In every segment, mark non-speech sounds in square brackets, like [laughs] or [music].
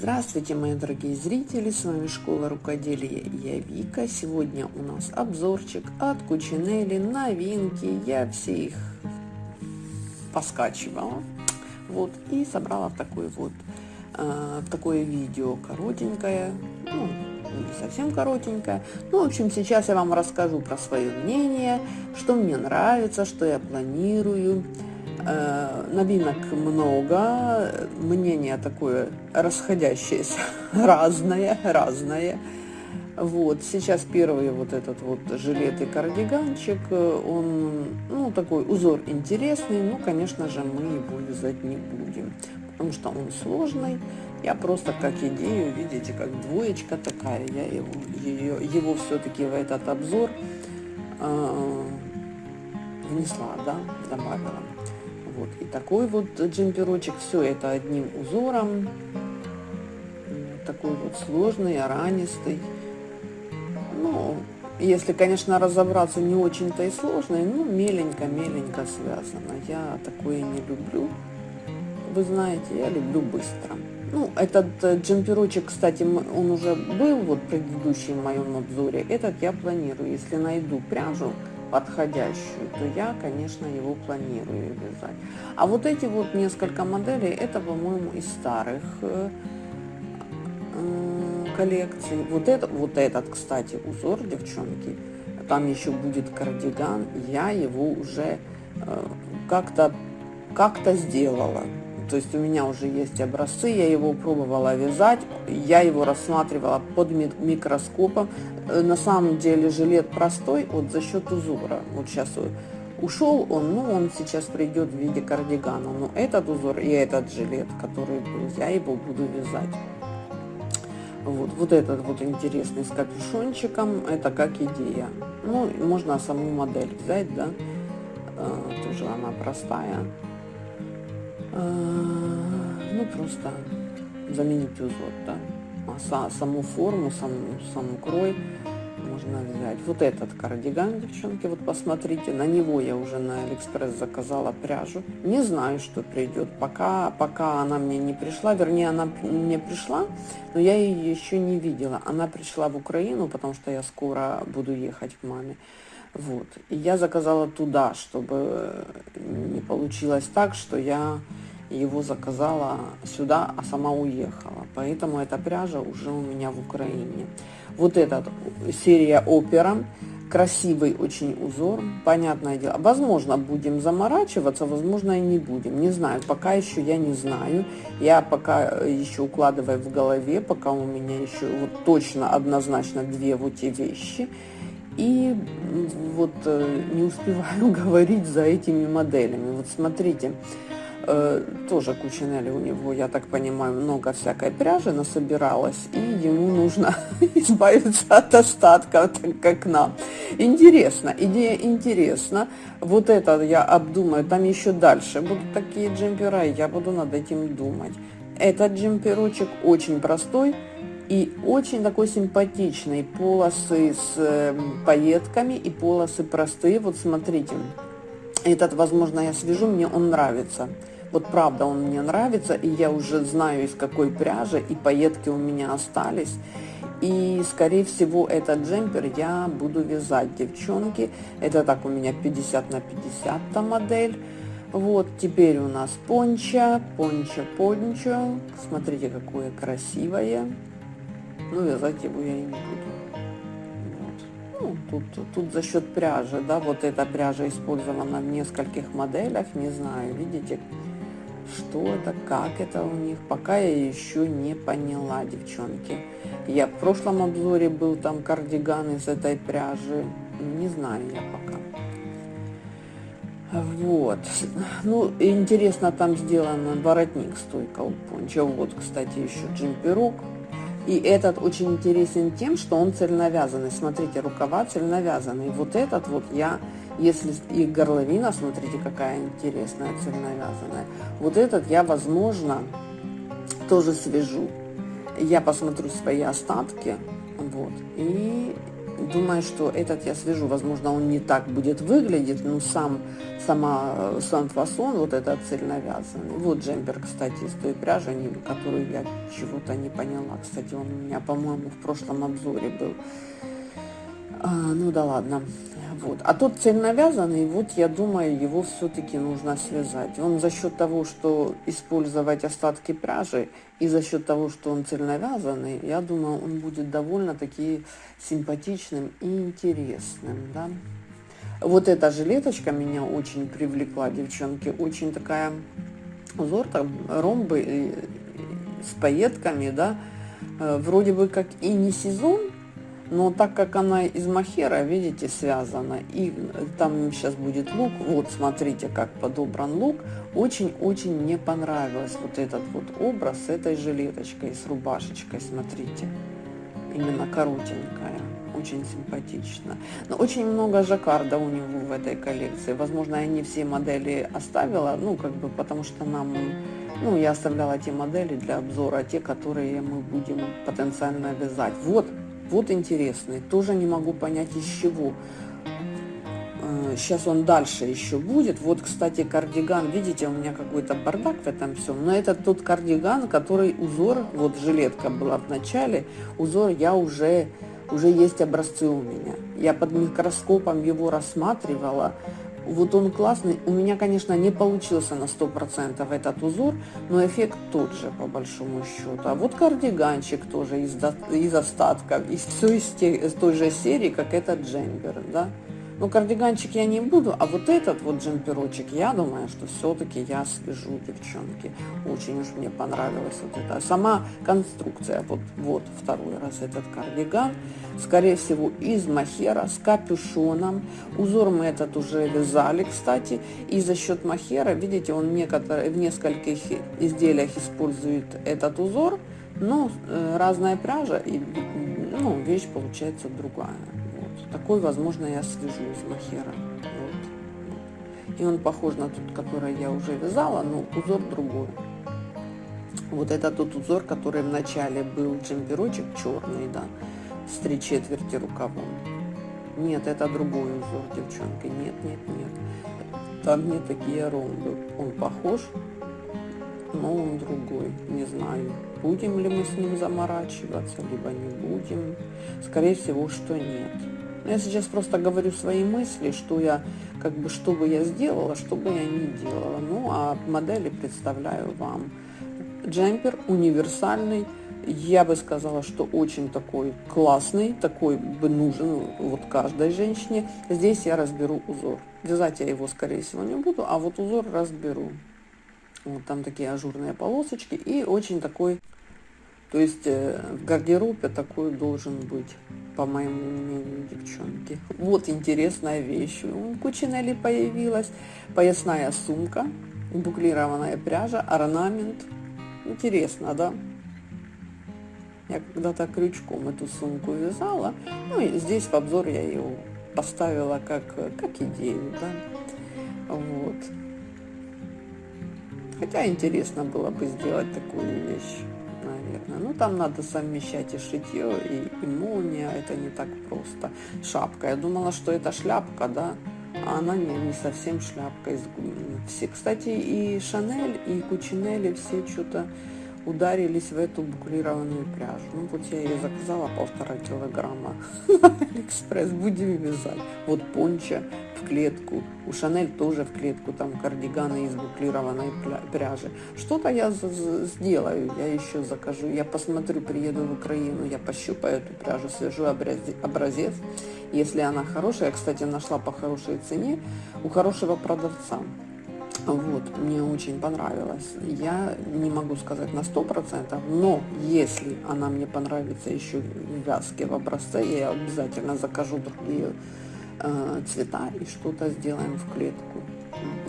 Здравствуйте, мои дорогие зрители, с вами Школа Рукоделия, я Вика. Сегодня у нас обзорчик от Кучинели, новинки, я все их поскачивала, вот, и собрала в такой вот, э, такое видео коротенькое, ну, не совсем коротенькое. Ну, в общем, сейчас я вам расскажу про свое мнение, что мне нравится, что я планирую, новинок много, мнение такое расходящееся, [laughs] разное, разное. Вот, сейчас первый вот этот вот жилет и кардиганчик, он, ну, такой узор интересный, но, конечно же, мы его вязать не будем, потому что он сложный. Я просто как идею, видите, как двоечка такая, я его, ее, его все-таки в этот обзор э, внесла, да, добавила. Вот. И такой вот джемперочек, все это одним узором. Такой вот сложный, аранистый. Ну, если, конечно, разобраться, не очень-то и сложный, ну, меленько-меленько связано. Я такое не люблю. Вы знаете, я люблю быстро. Ну, этот э, джемперочек, кстати, он уже был вот в предыдущем моем обзоре. Этот я планирую, если найду пряжу, подходящую, то я, конечно, его планирую вязать. А вот эти вот несколько моделей, это, по-моему, из старых э, э, коллекций. Вот, это, вот этот, кстати, узор, девчонки, там еще будет кардиган, я его уже э, как-то как-то сделала. То есть у меня уже есть образцы, я его пробовала вязать, я его рассматривала под микроскопом. Э, на самом деле жилет простой вот за счет узора. Вот сейчас ушел он, ну он сейчас придет в виде кардигана. Но этот узор и этот жилет, который был, я его буду вязать. Вот, вот этот вот интересный с капюшончиком, это как идея. Ну, можно саму модель взять, да, а, тоже она простая. А, ну, просто заменить узор, да. А саму форму, сам, сам крой можно взять. Вот этот кардиган, девчонки, вот посмотрите, на него я уже на Алиэкспресс заказала пряжу. Не знаю, что придет, пока, пока она мне не пришла, вернее, она мне пришла, но я ее еще не видела. Она пришла в Украину, потому что я скоро буду ехать к маме. Вот. И я заказала туда, чтобы не получилось так, что я его заказала сюда, а сама уехала. Поэтому эта пряжа уже у меня в Украине. Вот этот серия опера. Красивый очень узор, понятное дело. Возможно, будем заморачиваться, возможно, и не будем. Не знаю, пока еще я не знаю. Я пока еще укладываю в голове, пока у меня еще вот точно, однозначно две вот эти вещи. И вот э, не успеваю [laughs] говорить за этими моделями. Вот смотрите, э, тоже Кучинелли у него, я так понимаю, много всякой пряжи насобиралось, и ему нужно [laughs] избавиться от остатков, так как нам. Интересно, идея интересна. Вот это я обдумаю, там еще дальше будут такие джемпера, и я буду над этим думать. Этот джемперочек очень простой, и очень такой симпатичный. Полосы с э, пайетками и полосы простые. Вот смотрите, этот, возможно, я свяжу, мне он нравится. Вот правда он мне нравится, и я уже знаю из какой пряжи, и пайетки у меня остались. И, скорее всего, этот джемпер я буду вязать, девчонки. Это так у меня 50 на 50 та модель. Вот, теперь у нас понча, понча, понча. Смотрите, какое красивое. Ну, вязать его я и не буду. Вот. Ну, тут, тут за счет пряжи, да, вот эта пряжа использована в нескольких моделях, не знаю, видите, что это, как это у них, пока я еще не поняла, девчонки. Я в прошлом обзоре был там кардиган из этой пряжи, не знаю я пока. Вот. Ну, интересно, там сделан воротник стойка у понча. Вот, кстати, еще джемперок. И этот очень интересен тем, что он цельновязанный. Смотрите, рукава цельновязанные. Вот этот вот я если и горловина, смотрите, какая интересная, цельновязанная. Вот этот я, возможно, тоже свяжу. Я посмотрю свои остатки, вот, и думаю, что этот я свяжу. Возможно, он не так будет выглядеть, но сам, сама, сам фасон, вот этот цельновязанный. Вот джемпер, кстати, из той пряжи, которую я чего-то не поняла. Кстати, он у меня, по-моему, в прошлом обзоре был. А, ну да ладно. Вот. А тот цельновязанный, вот я думаю, его все-таки нужно связать. Он за счет того, что использовать остатки пряжи, и за счет того, что он цельновязанный, я думаю, он будет довольно-таки симпатичным и интересным. Да? Вот эта жилеточка меня очень привлекла, девчонки. Очень такая узор, там ромбы с пайетками, да. Э, вроде бы как и не сезон, но так как она из махера, видите, связана, и там сейчас будет лук, вот смотрите, как подобран лук, очень-очень мне понравилось вот этот вот образ с этой жилеточкой, с рубашечкой, смотрите, именно коротенькая, очень симпатично. Но очень много жаккарда у него в этой коллекции, возможно, я не все модели оставила, ну, как бы, потому что нам ну, я оставляла те модели для обзора, те, которые мы будем потенциально вязать. Вот вот интересный, тоже не могу понять из чего. Сейчас э, он дальше еще будет. Вот, кстати, кардиган, видите, у меня какой-то бардак в этом всем. Но это тот кардиган, который узор, вот жилетка была в начале, узор я уже, уже есть образцы у меня. Я под микроскопом его рассматривала, вот он классный. У меня, конечно, не получился на 100% этот узор, но эффект тот же, по большому счету. А вот кардиганчик тоже из, из остатков, из, все из, те, из той же серии, как этот джемпер, да. Ну, кардиганчик я не буду, а вот этот вот джемперочек, я думаю, что все-таки я свяжу, девчонки. Очень уж мне понравилась вот эта сама конструкция. Вот, вот второй раз этот кардиган. Скорее всего, из махера с капюшоном. Узор мы этот уже вязали, кстати. И за счет махера, видите, он некоторые, в нескольких изделиях использует этот узор. Но э, разная пряжа, и ну, вещь получается другая. Такой, возможно, я свяжу из махера. Вот. И он похож на тот, который я уже вязала, но узор другой. Вот это тот узор, который в начале был джемперочек черный, да, с три четверти рукавом. Нет, это другой узор, девчонки. Нет, нет, нет. Там не такие ромбы. Он похож, но он другой. Не знаю, будем ли мы с ним заморачиваться, либо не будем. Скорее всего, что нет. Я сейчас просто говорю свои мысли, что я, как бы, что бы я сделала, что бы я не делала. Ну, а модели представляю вам. Джемпер универсальный, я бы сказала, что очень такой классный, такой бы нужен вот каждой женщине. Здесь я разберу узор. Вязать я его, скорее всего, не буду, а вот узор разберу. Вот там такие ажурные полосочки и очень такой, то есть э, в гардеробе такой должен быть по моему мнению, девчонки. Вот интересная вещь. У Кучинелли появилась поясная сумка, буклированная пряжа, орнамент. Интересно, да? Я когда-то крючком эту сумку вязала. Ну и здесь в обзор я ее поставила как, как идею, да. Вот. Хотя интересно было бы сделать такую вещь наверное. Ну, там надо совмещать и шитье, и, и молния, это не так просто. Шапка, я думала, что это шляпка, да, а она не, не совсем шляпка. Все, кстати, и Шанель, и Кучинелли все что-то ударились в эту буклированную пряжу. Ну вот я ее заказала полтора килограмма [laughs] Алиэкспресс, будем вязать. Вот понча в клетку, у Шанель тоже в клетку, там кардиганы из буклированной пряжи. Что-то я сделаю, я еще закажу, я посмотрю, приеду в Украину, я пощупаю эту пряжу, свяжу образец. Если она хорошая, я, кстати, нашла по хорошей цене у хорошего продавца. Вот, мне очень понравилось. Я не могу сказать на сто процентов, но если она мне понравится еще в вязке, в образце, я обязательно закажу другие э, цвета и что-то сделаем в клетку.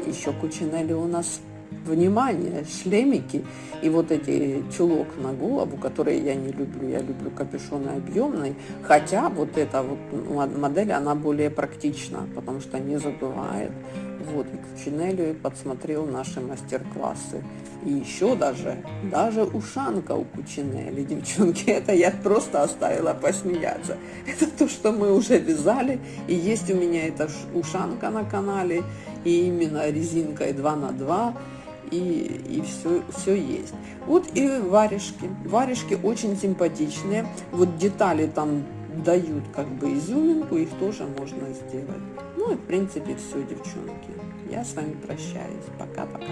Еще Кучинелли у нас внимание, шлемики и вот эти чулок на голову, которые я не люблю, я люблю капюшоны объемные, хотя вот эта вот модель, она более практична, потому что не задувает. Вот, и к Чинелю подсмотрел наши мастер-классы. И еще даже, даже ушанка у Кучинели, девчонки, [laughs] это я просто оставила посмеяться. Это то, что мы уже вязали, и есть у меня эта ушанка на канале, и именно резинкой 2 на 2 и, и все, все есть. Вот и варежки. Варежки очень симпатичные. Вот детали там дают как бы изюминку, их тоже можно сделать. Ну и в принципе все, девчонки. Я с вами прощаюсь. Пока-пока.